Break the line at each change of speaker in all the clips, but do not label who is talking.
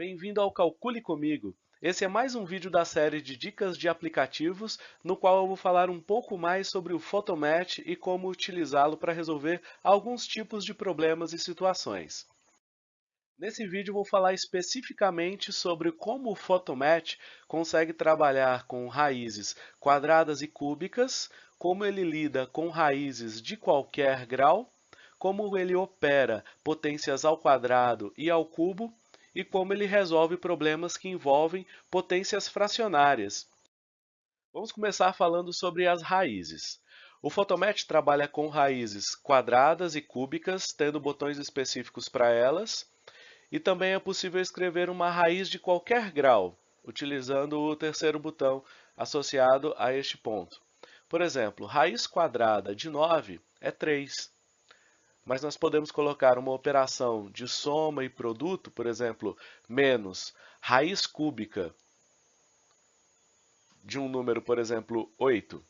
Bem-vindo ao Calcule Comigo. Esse é mais um vídeo da série de dicas de aplicativos, no qual eu vou falar um pouco mais sobre o Photomatch e como utilizá-lo para resolver alguns tipos de problemas e situações. Nesse vídeo vou falar especificamente sobre como o Photomatch consegue trabalhar com raízes quadradas e cúbicas, como ele lida com raízes de qualquer grau, como ele opera potências ao quadrado e ao cubo, e como ele resolve problemas que envolvem potências fracionárias. Vamos começar falando sobre as raízes. O Photomatch trabalha com raízes quadradas e cúbicas, tendo botões específicos para elas, e também é possível escrever uma raiz de qualquer grau, utilizando o terceiro botão associado a este ponto. Por exemplo, raiz quadrada de 9 é 3 mas nós podemos colocar uma operação de soma e produto, por exemplo, menos raiz cúbica de um número, por exemplo, 8.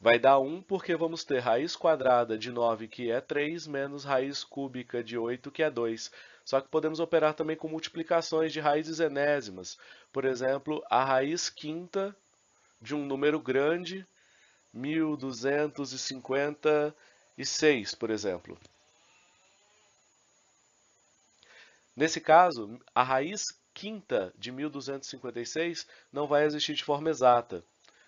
Vai dar 1 porque vamos ter raiz quadrada de 9, que é 3, menos raiz cúbica de 8, que é 2. Só que podemos operar também com multiplicações de raízes enésimas. Por exemplo, a raiz quinta de um número grande 1256, por exemplo. Nesse caso, a raiz quinta de 1256 não vai existir de forma exata,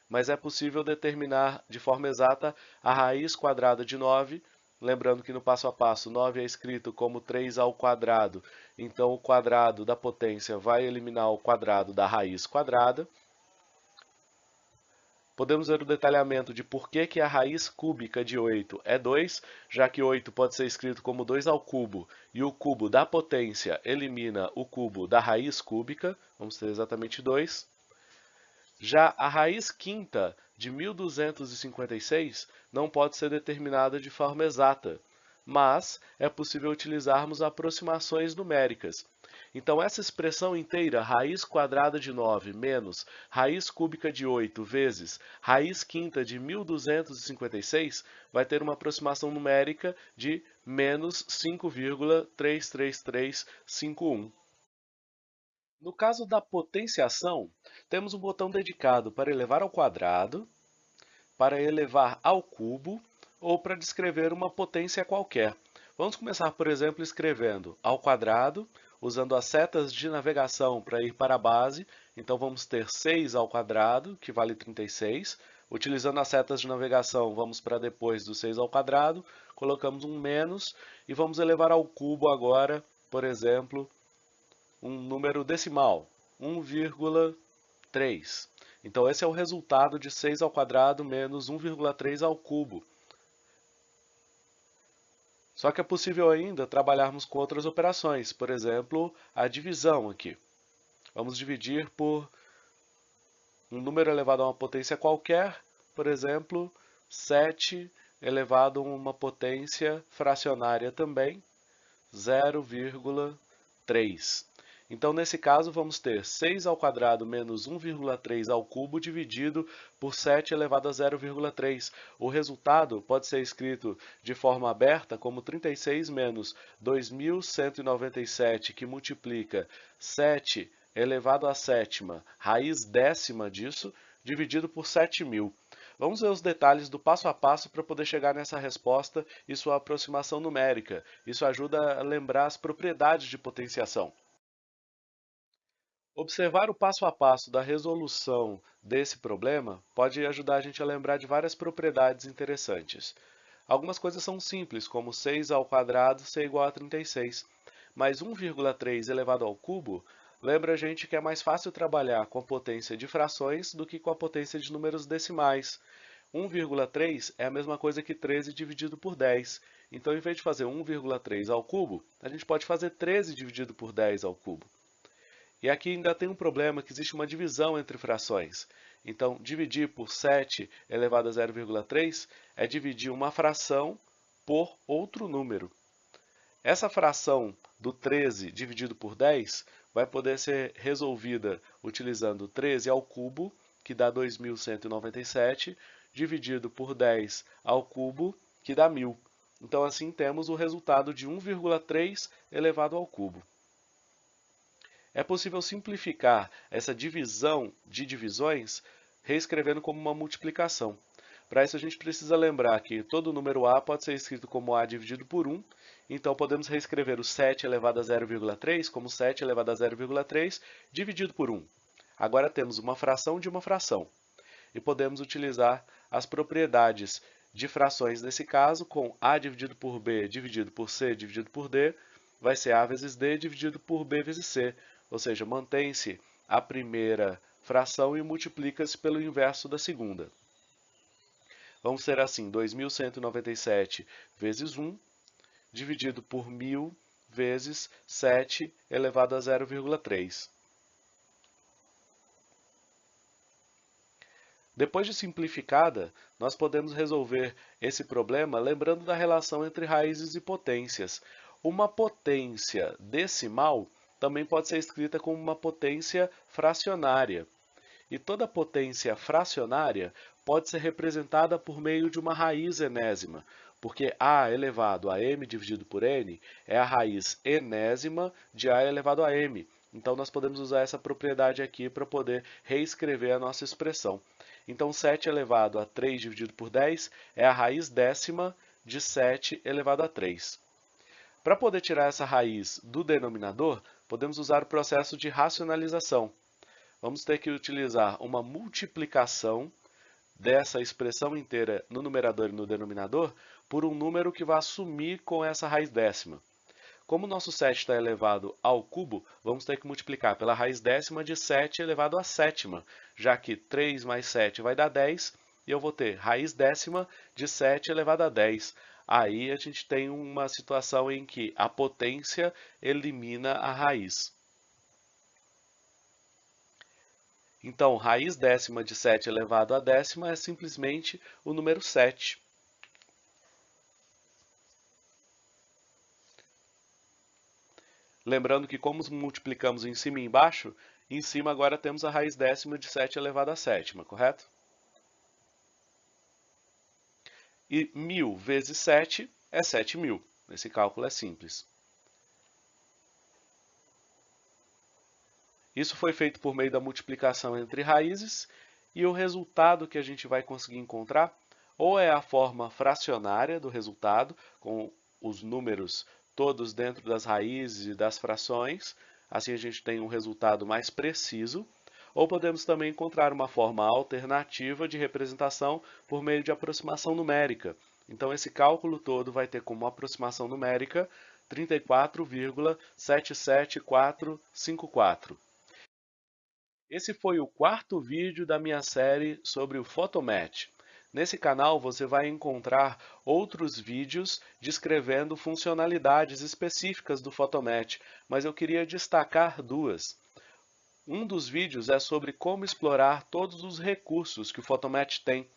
mas é possível determinar de forma exata a raiz quadrada de 9, lembrando que no passo a passo 9 é escrito como 3 ao quadrado, então o quadrado da potência vai eliminar o quadrado da raiz quadrada, Podemos ver o detalhamento de por que, que a raiz cúbica de 8 é 2, já que 8 pode ser escrito como 2 ao cubo, e o cubo da potência elimina o cubo da raiz cúbica, vamos ter exatamente 2. Já a raiz quinta de 1256 não pode ser determinada de forma exata, mas é possível utilizarmos aproximações numéricas. Então, essa expressão inteira, raiz quadrada de 9 menos raiz cúbica de 8 vezes raiz quinta de 1256, vai ter uma aproximação numérica de menos 5,33351. No caso da potenciação, temos um botão dedicado para elevar ao quadrado, para elevar ao cubo ou para descrever uma potência qualquer. Vamos começar, por exemplo, escrevendo ao quadrado usando as setas de navegação para ir para a base. Então, vamos ter 6 ao quadrado, que vale 36. Utilizando as setas de navegação, vamos para depois do 6 ao quadrado, colocamos um menos e vamos elevar ao cubo agora, por exemplo, um número decimal, 1,3. Então, esse é o resultado de 6 ao quadrado menos 1,3 ao cubo. Só que é possível ainda trabalharmos com outras operações, por exemplo, a divisão aqui. Vamos dividir por um número elevado a uma potência qualquer, por exemplo, 7 elevado a uma potência fracionária também, 0,3. Então, nesse caso, vamos ter 6 ao quadrado menos 1,3 ao cubo dividido por 7 elevado a 0,3. O resultado pode ser escrito de forma aberta como 36 menos 2.197, que multiplica 7 elevado à sétima, raiz décima disso, dividido por 7.000. Vamos ver os detalhes do passo a passo para poder chegar nessa resposta e sua aproximação numérica. Isso ajuda a lembrar as propriedades de potenciação. Observar o passo a passo da resolução desse problema pode ajudar a gente a lembrar de várias propriedades interessantes. Algumas coisas são simples, como 6 ao quadrado ser igual a 36, mas 1,3 elevado ao cubo lembra a gente que é mais fácil trabalhar com a potência de frações do que com a potência de números decimais. 1,3 é a mesma coisa que 13 dividido por 10. Então, em vez de fazer 1,3 ao cubo, a gente pode fazer 13 dividido por 10 ao cubo. E aqui ainda tem um problema, que existe uma divisão entre frações. Então, dividir por 7 elevado a 0,3 é dividir uma fração por outro número. Essa fração do 13 dividido por 10 vai poder ser resolvida utilizando 13 ao cubo, que dá 2.197, dividido por 10 ao cubo, que dá 1.000. Então, assim, temos o resultado de 1,3 elevado ao cubo. É possível simplificar essa divisão de divisões reescrevendo como uma multiplicação. Para isso, a gente precisa lembrar que todo número a pode ser escrito como a dividido por 1, então podemos reescrever o 7 elevado a 0,3 como 7 elevado a 0,3 dividido por 1. Agora temos uma fração de uma fração. E podemos utilizar as propriedades de frações nesse caso, com a dividido por b dividido por c dividido por d, vai ser a vezes d dividido por b vezes c, ou seja, mantém-se a primeira fração e multiplica-se pelo inverso da segunda. Vamos ter assim, 2.197 vezes 1, dividido por 1.000 vezes 7 elevado a 0,3. Depois de simplificada, nós podemos resolver esse problema lembrando da relação entre raízes e potências. Uma potência decimal também pode ser escrita como uma potência fracionária. E toda potência fracionária pode ser representada por meio de uma raiz enésima, porque a elevado a m dividido por n é a raiz enésima de a elevado a m. Então, nós podemos usar essa propriedade aqui para poder reescrever a nossa expressão. Então, 7 elevado a 3 dividido por 10 é a raiz décima de 7 elevado a 3. Para poder tirar essa raiz do denominador, podemos usar o processo de racionalização. Vamos ter que utilizar uma multiplicação dessa expressão inteira no numerador e no denominador por um número que vai assumir com essa raiz décima. Como o nosso 7 está elevado ao cubo, vamos ter que multiplicar pela raiz décima de 7 elevado à sétima, já que 3 mais 7 vai dar 10, e eu vou ter raiz décima de 7 elevado a 10. Aí a gente tem uma situação em que a potência elimina a raiz. Então, raiz décima de 7 elevado a décima é simplesmente o número 7. Lembrando que como multiplicamos em cima e embaixo, em cima agora temos a raiz décima de 7 elevado a sétima, correto? E 1.000 vezes 7 é 7.000. Esse cálculo é simples. Isso foi feito por meio da multiplicação entre raízes e o resultado que a gente vai conseguir encontrar ou é a forma fracionária do resultado, com os números todos dentro das raízes e das frações, assim a gente tem um resultado mais preciso, ou podemos também encontrar uma forma alternativa de representação por meio de aproximação numérica. Então esse cálculo todo vai ter como aproximação numérica 34,77454. Esse foi o quarto vídeo da minha série sobre o Photomatch. Nesse canal você vai encontrar outros vídeos descrevendo funcionalidades específicas do Photomatch, mas eu queria destacar duas. Um dos vídeos é sobre como explorar todos os recursos que o Photomatch tem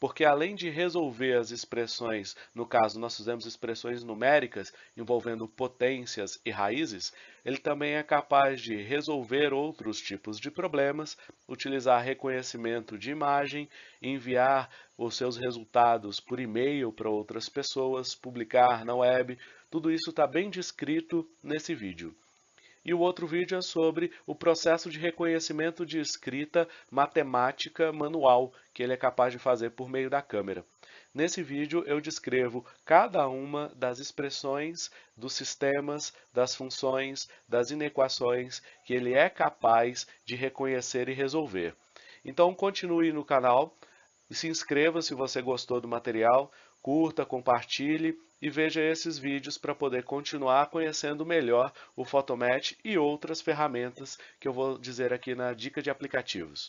porque além de resolver as expressões, no caso nós fizemos expressões numéricas envolvendo potências e raízes, ele também é capaz de resolver outros tipos de problemas, utilizar reconhecimento de imagem, enviar os seus resultados por e-mail para outras pessoas, publicar na web, tudo isso está bem descrito nesse vídeo. E o outro vídeo é sobre o processo de reconhecimento de escrita matemática manual, que ele é capaz de fazer por meio da câmera. Nesse vídeo eu descrevo cada uma das expressões, dos sistemas, das funções, das inequações que ele é capaz de reconhecer e resolver. Então continue no canal e se inscreva se você gostou do material, curta, compartilhe e veja esses vídeos para poder continuar conhecendo melhor o Photomatch e outras ferramentas que eu vou dizer aqui na dica de aplicativos.